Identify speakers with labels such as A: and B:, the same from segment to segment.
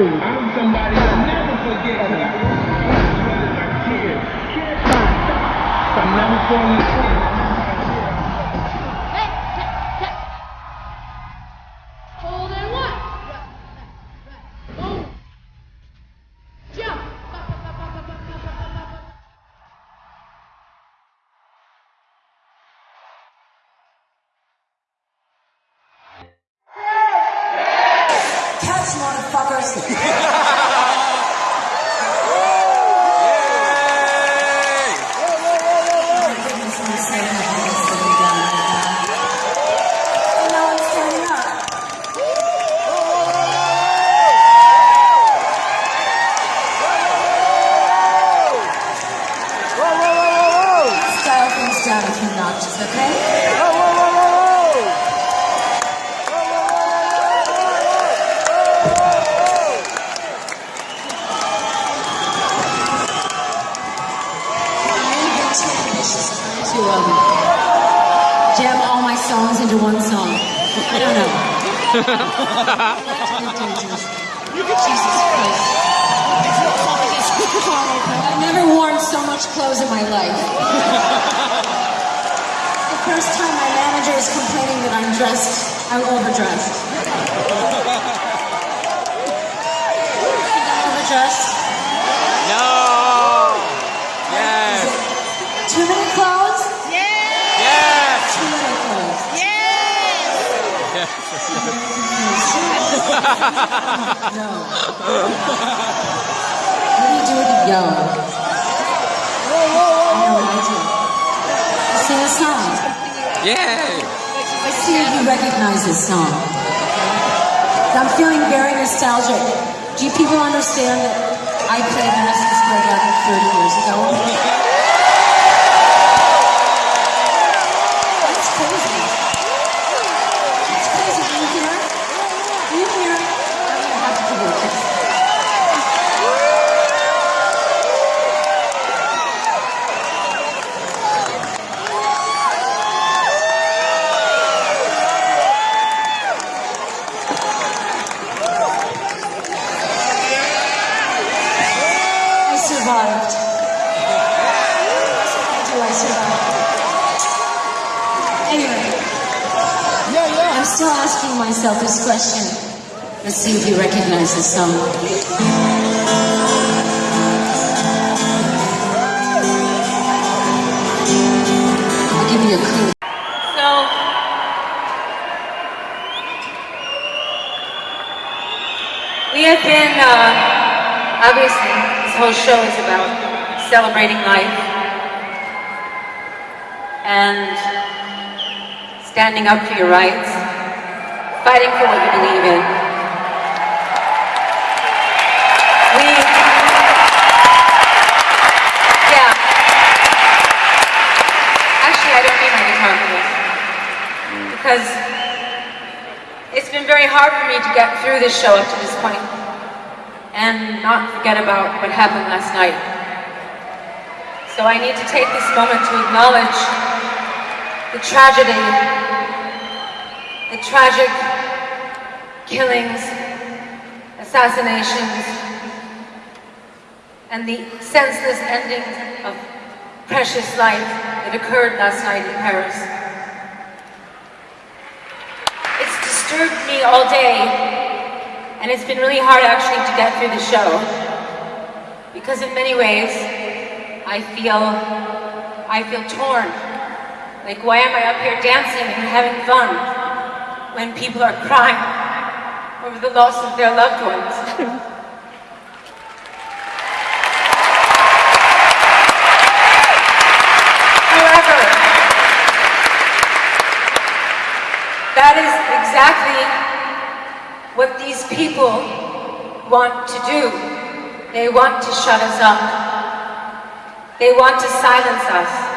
A: to. I'm somebody I'll never forget. I'm never falling
B: jam all my songs into one song. I don't know. Jesus Christ. I've never worn so much clothes in my life. the first time my manager is complaining that I'm dressed, I'm overdressed. I'm overdressed?
C: No.
B: What do you do with the yo? I know what I do. Sing a song.
C: Yay!
B: I see if you recognize this song. I'm feeling very nostalgic. Do you people understand that I played Madison Square Garden 30 years ago? That's crazy. That's crazy. Do you hear it? Do you hear it? I'm gonna have to give you a kiss. I survived. I do, I survived. Anyway, I'm still asking question. Let's see if you recognize this song. I'll give you a clue.
D: So, we have been, uh, obviously, this whole show is about celebrating life and standing up for your rights, fighting for what you believe in. We, yeah. Actually, I don't need my guitar because it's been very hard for me to get through this show up to this point and not forget about what happened last night. So I need to take this moment to acknowledge the tragedy, the tragic killings, assassinations, and the senseless ending of precious life that occurred last night in Paris. It's disturbed me all day, and it's been really hard actually to get through the show. Because in many ways, I feel, I feel torn. Like, why am I up here dancing and having fun when people are crying over the loss of their loved ones? However, that is exactly what these people want to do. They want to shut us up. They want to silence us.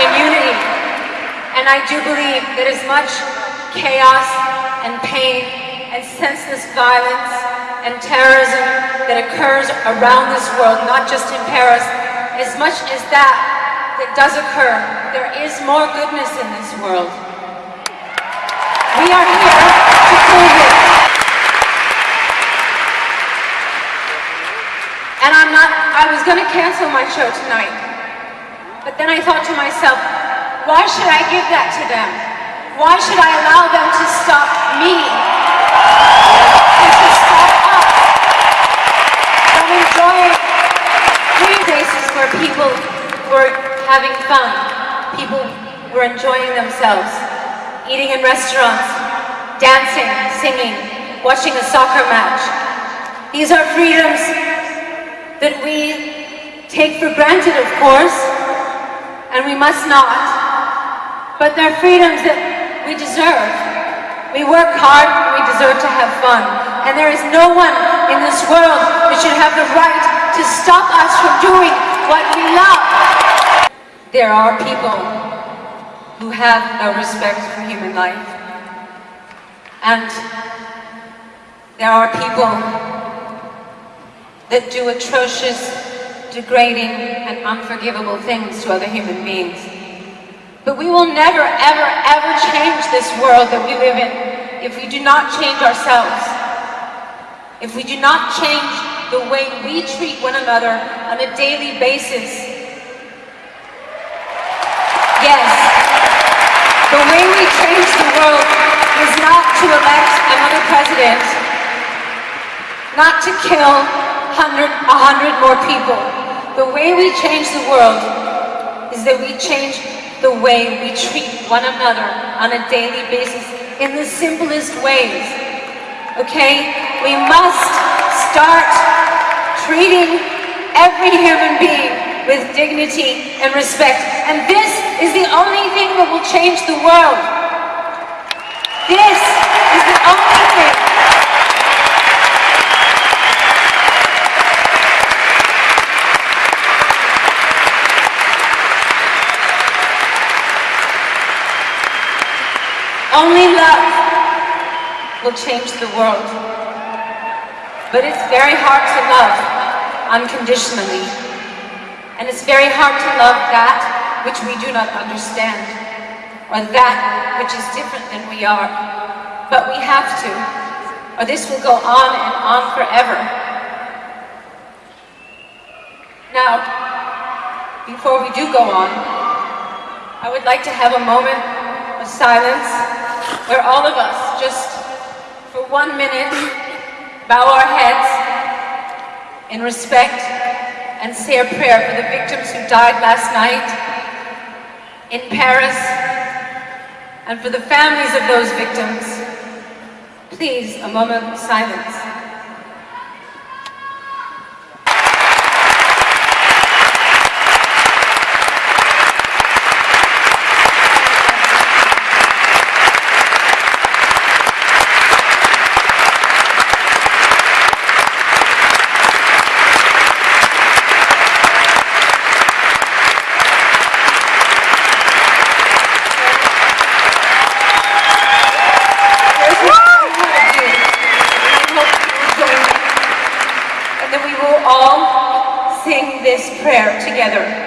D: In unity. And I do believe that as much chaos and pain and senseless violence and terrorism that occurs around this world, not just in Paris, as much as that that does occur, there is more goodness in this world. We are here to prove it. And I'm not, I was going to cancel my show tonight. But then I thought to myself, why should I give that to them? Why should I allow them to stop me? And to stop us from enjoying places where people were having fun. People were enjoying themselves. Eating in restaurants, dancing, singing, watching a soccer match. These are freedoms that we take for granted, of course, and we must not. But they're freedoms that we deserve. We work hard, we deserve to have fun. And there is no one in this world that should have the right to stop us from doing what we love. There are people who have no respect for human life. And there are people that do atrocious, degrading, and unforgivable things to other human beings. But we will never, ever, ever change this world that we live in if we do not change ourselves. If we do not change the way we treat one another on a daily basis. Yes, the way we change the world is not to elect another president, not to kill a hundred more people. The way we change the world is that we change the way we treat one another on a daily basis in the simplest ways. Okay? We must start treating every human being with dignity and respect. And this is the only thing that will change the world. This is the only thing. Only love will change the world. But it's very hard to love unconditionally. And it's very hard to love that which we do not understand, or that which is different than we are. But we have to, or this will go on and on forever. Now, before we do go on, I would like to have a moment of silence where all of us, just for one minute, bow our heads in respect and say a prayer for the victims who died last night in Paris and for the families of those victims. Please, a moment of silence. There's what I want to do. And I hope you will join me. And then we will all sing this prayer together.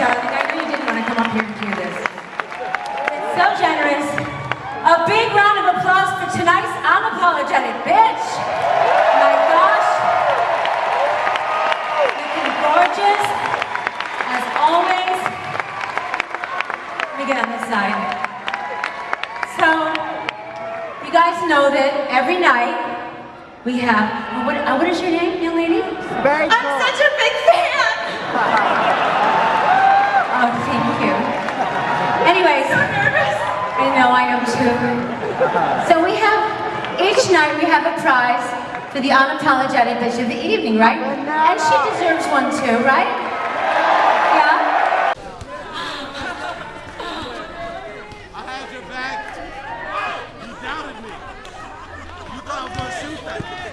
D: Darling. I knew you didn't want to come up here and do this. It's so generous. A big round of applause for tonight's unapologetic bitch. My gosh. Looking gorgeous, as always. Let me get on this side. So, you guys know that every night we have, oh, what, uh, what is your name, young lady? I'm such a big fan! guys. I know, I am too. So we have, each night we have a prize for the unapologetic bitch of the evening, right? Oh, and she deserves one too, right? Yeah? I your back. You doubted me. You thought I was going to shoot.